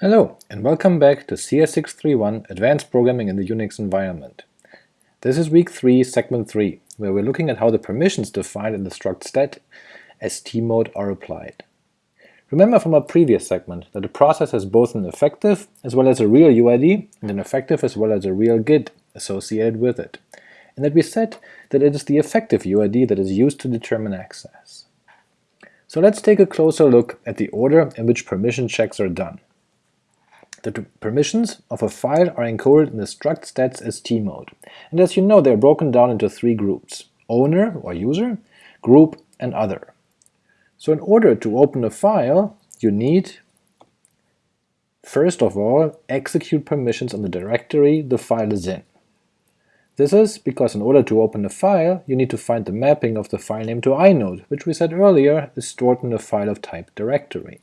Hello, and welcome back to CS631 Advanced Programming in the Unix Environment. This is week 3, segment 3, where we're looking at how the permissions defined in the struct stat st_mode are applied. Remember from our previous segment that a process has both an effective as well as a real UID, and an effective as well as a real GID associated with it, and that we said that it is the effective UID that is used to determine access. So let's take a closer look at the order in which permission checks are done. The permissions of a file are encoded in the struct stats st_mode, and as you know they are broken down into three groups, owner or user, group, and other. So in order to open a file, you need, first of all, execute permissions on the directory the file is in. This is because in order to open a file, you need to find the mapping of the file name to inode, which we said earlier is stored in a file of type directory.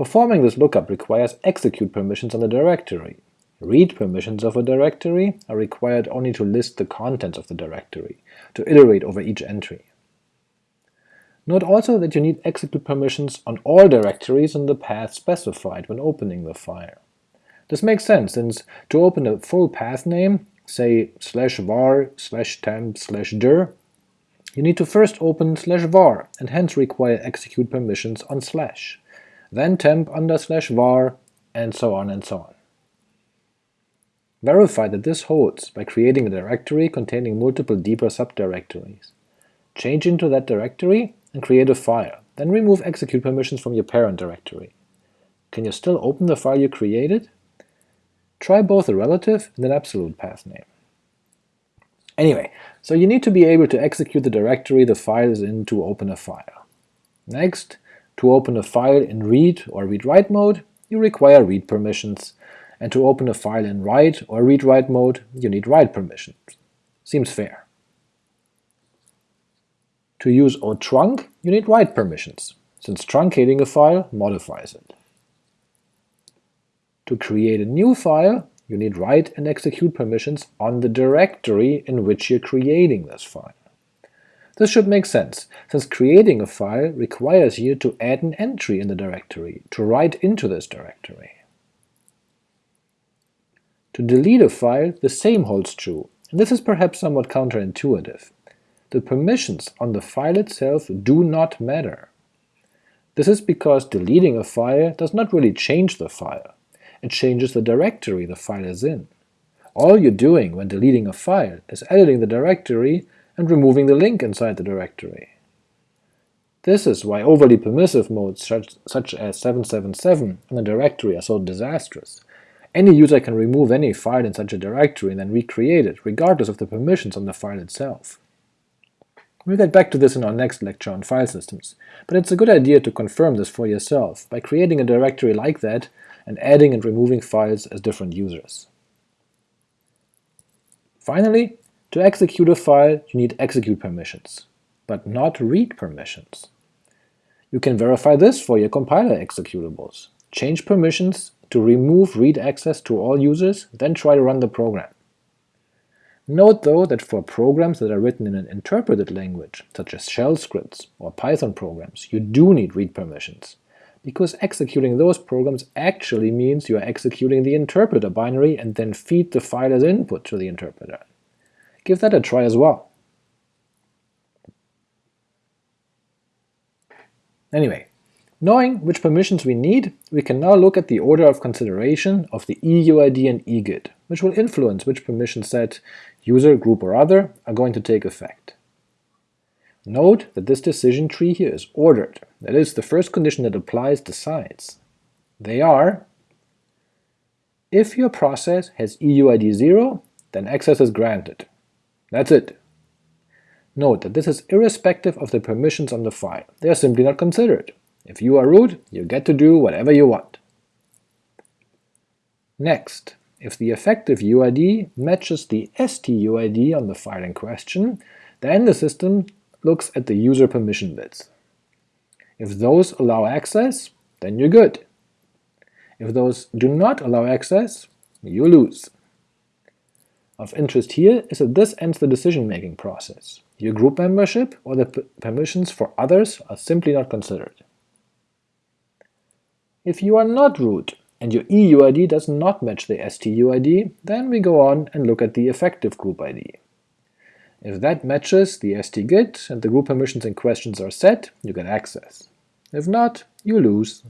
Performing this lookup requires execute permissions on the directory. Read permissions of a directory are required only to list the contents of the directory, to iterate over each entry. Note also that you need execute permissions on all directories in the path specified when opening the file. This makes sense, since to open a full path name, say slash var slash temp slash dir, you need to first open slash var, and hence require execute permissions on slash then temp under slash var, and so on and so on. Verify that this holds by creating a directory containing multiple deeper subdirectories. Change into that directory and create a file, then remove execute permissions from your parent directory. Can you still open the file you created? Try both a relative and an absolute path name. Anyway, so you need to be able to execute the directory the file is in to open a file. Next, to open a file in read or read-write mode, you require read permissions, and to open a file in write or read-write mode, you need write permissions. Seems fair. To use O_TRUNC, you need write permissions, since truncating a file modifies it. To create a new file, you need write and execute permissions on the directory in which you're creating this file. This should make sense, since creating a file requires you to add an entry in the directory, to write into this directory. To delete a file, the same holds true, and this is perhaps somewhat counterintuitive. The permissions on the file itself do not matter. This is because deleting a file does not really change the file, it changes the directory the file is in. All you're doing when deleting a file is editing the directory and removing the link inside the directory. This is why overly permissive modes such, such as 777 in a directory are so disastrous. Any user can remove any file in such a directory and then recreate it, regardless of the permissions on the file itself. We'll get back to this in our next lecture on file systems, but it's a good idea to confirm this for yourself by creating a directory like that and adding and removing files as different users. Finally, to execute a file, you need execute permissions, but not read permissions. You can verify this for your compiler executables. Change permissions to remove read access to all users, then try to run the program. Note though that for programs that are written in an interpreted language, such as shell scripts or Python programs, you do need read permissions, because executing those programs actually means you are executing the interpreter binary and then feed the file as input to the interpreter give that a try as well. Anyway, knowing which permissions we need, we can now look at the order of consideration of the EUID and EGID, which will influence which permission set, user, group, or other, are going to take effect. Note that this decision tree here is ordered, that is, the first condition that applies decides. They are if your process has EUID 0, then access is granted. That's it. Note that this is irrespective of the permissions on the file, they are simply not considered. If you are root, you get to do whatever you want. Next, if the effective UID matches the STUID on the file in question, then the system looks at the user permission bits. If those allow access, then you're good. If those do not allow access, you lose. Of interest here is that this ends the decision-making process. Your group membership or the permissions for others are simply not considered. If you are not root, and your EUID does not match the STUID, then we go on and look at the effective group ID. If that matches the STGID and the group permissions in questions are set, you get access. If not, you lose.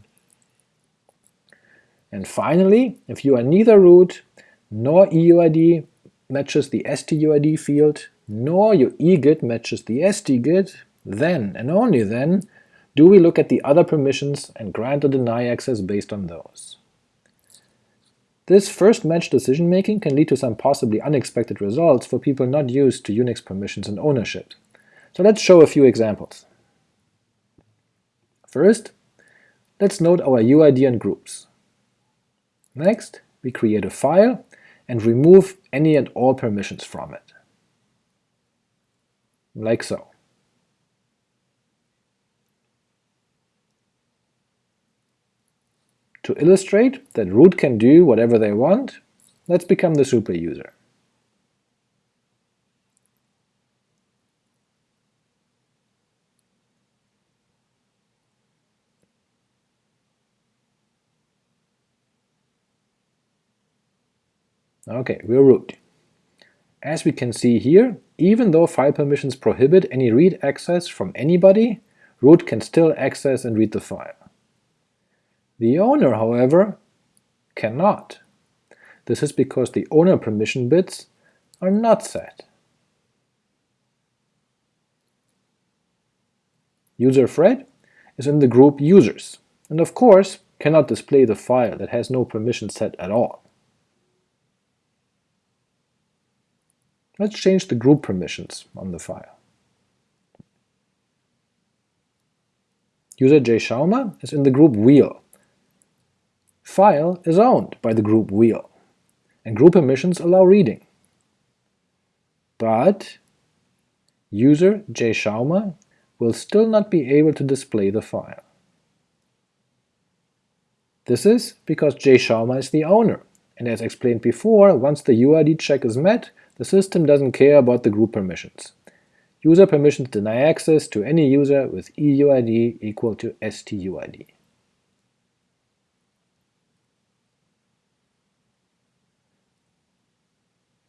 And finally, if you are neither root nor EUID matches the STUID field, nor your EGID matches the STGID, then, and only then, do we look at the other permissions and grant or deny access based on those. This first match decision-making can lead to some possibly unexpected results for people not used to Unix permissions and ownership. So let's show a few examples. First, let's note our UID and groups. Next, we create a file and remove any and all permissions from it. Like so. To illustrate that root can do whatever they want, let's become the super user. Okay, we're root. As we can see here, even though file permissions prohibit any read access from anybody, root can still access and read the file. The owner, however, cannot. This is because the owner permission bits are not set. User Fred is in the group users, and of course cannot display the file that has no permission set at all. Let's change the group permissions on the file. User jschauma is in the group wheel, file is owned by the group wheel, and group permissions allow reading. But user jschauma will still not be able to display the file. This is because jschauma is the owner, and as explained before, once the UID check is met, the system doesn't care about the group permissions. User permissions deny access to any user with EUID equal to STUID.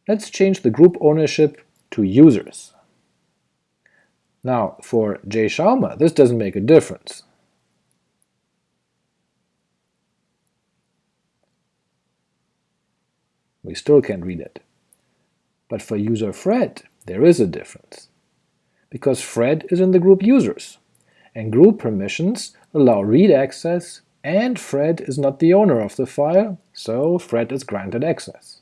Let's change the group ownership to users. Now, for jschauma, this doesn't make a difference. We still can't read it. But for user Fred, there is a difference. Because Fred is in the group users, and group permissions allow read access, and Fred is not the owner of the file, so Fred is granted access.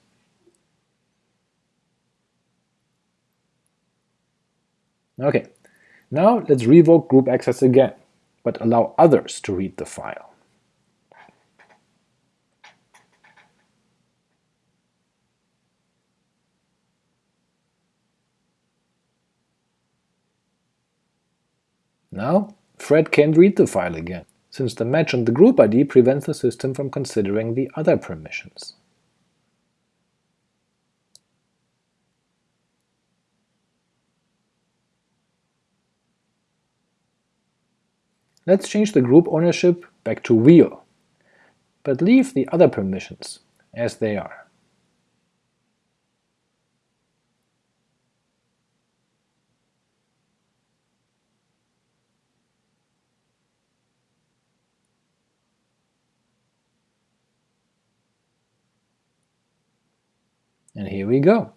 Ok, now let's revoke group access again, but allow others to read the file. Now, Fred can't read the file again, since the match on the group ID prevents the system from considering the other permissions. Let's change the group ownership back to wheel, but leave the other permissions as they are. And here we go.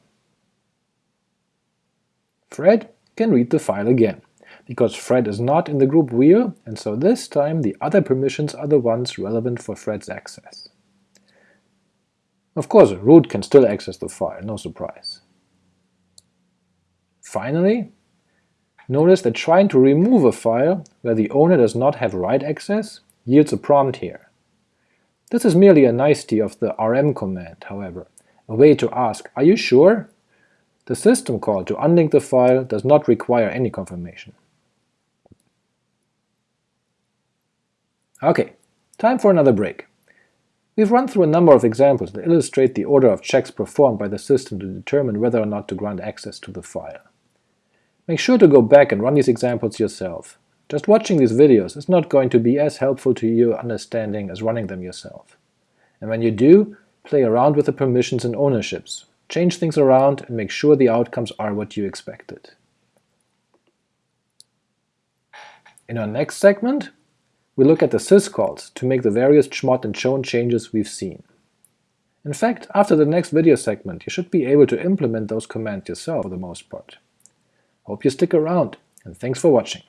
Fred can read the file again because Fred is not in the group wheel, and so this time the other permissions are the ones relevant for Fred's access. Of course, root can still access the file, no surprise. Finally, notice that trying to remove a file where the owner does not have write access yields a prompt here. This is merely a nicety of the rm command, however, a way to ask, are you sure? The system call to unlink the file does not require any confirmation. Ok, time for another break. We've run through a number of examples that illustrate the order of checks performed by the system to determine whether or not to grant access to the file. Make sure to go back and run these examples yourself. Just watching these videos is not going to be as helpful to your understanding as running them yourself. And when you do, play around with the permissions and ownerships, change things around, and make sure the outcomes are what you expected. In our next segment, we look at the syscalls to make the various chmod and chown changes we've seen. In fact, after the next video segment, you should be able to implement those commands yourself for the most part. Hope you stick around, and thanks for watching.